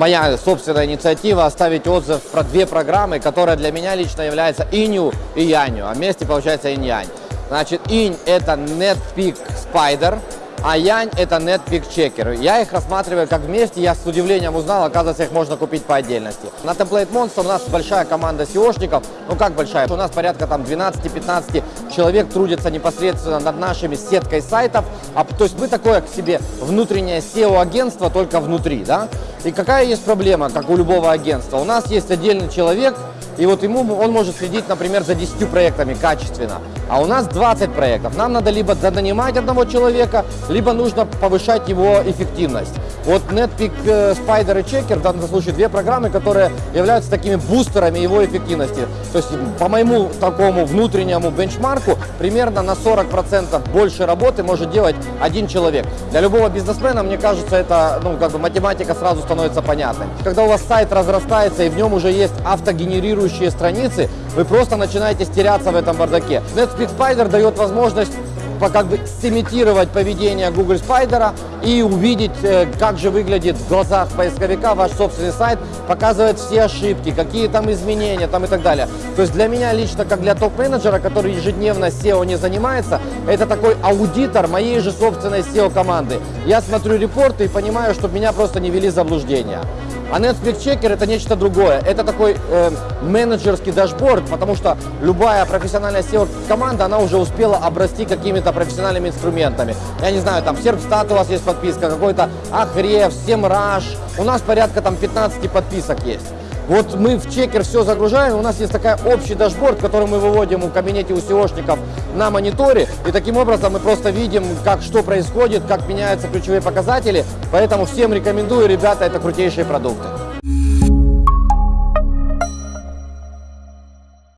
моя собственная инициатива оставить отзыв про две программы, которые для меня лично являются инью и янью, а вместе получается инь-янь. Значит, инь это NetPeak Spider, а Янь это NetPeak Checker. Я их рассматриваю как вместе, я с удивлением узнал, оказывается, их можно купить по отдельности. На Template Monster у нас большая команда SEOшников, ну как большая, у нас порядка там 12-15 человек трудятся непосредственно над нашими сеткой сайтов, а, то есть мы такое к себе внутреннее SEO-агентство только внутри, да. И какая есть проблема, как у любого агентства? У нас есть отдельный человек, и вот ему он может следить, например, за 10 проектами качественно. А у нас 20 проектов. Нам надо либо нанимать одного человека, либо нужно повышать его эффективность. Вот NetPeak э, Spider и Checker в данном случае две программы, которые являются такими бустерами его эффективности. То есть по моему такому внутреннему бенчмарку примерно на 40% больше работы может делать один человек. Для любого бизнесмена, мне кажется, это ну, как бы математика сразу становится понятной. Когда у вас сайт разрастается и в нем уже есть автогенерирующие страницы, вы просто начинаете стеряться в этом бардаке. NetSpeed Spider дает возможность как бы сымитировать поведение Google Spider и увидеть, э, как же выглядит в глазах поисковика ваш собственный сайт, показывает все ошибки, какие там изменения там и так далее. То есть для меня лично, как для топ-менеджера, который ежедневно SEO не занимается, это такой аудитор моей же собственной SEO-команды. Я смотрю репорты и понимаю, чтобы меня просто не вели заблуждения. А Netpeak Checker это нечто другое. Это такой э, менеджерский дашборд, потому что любая профессиональная SEO-команда, она уже успела обрасти какими-то профессиональными инструментами. Я не знаю, там Serpstat у вас есть подписка, какой-то Ahrefs, SEMrush. У нас порядка там 15 подписок есть. Вот мы в Checker все загружаем, у нас есть такая общий дашборд, который мы выводим в кабинете у SEO шников на мониторе. И таким образом мы просто видим, как что происходит, как меняются ключевые показатели. Поэтому всем рекомендую, ребята, это крутейшие продукты.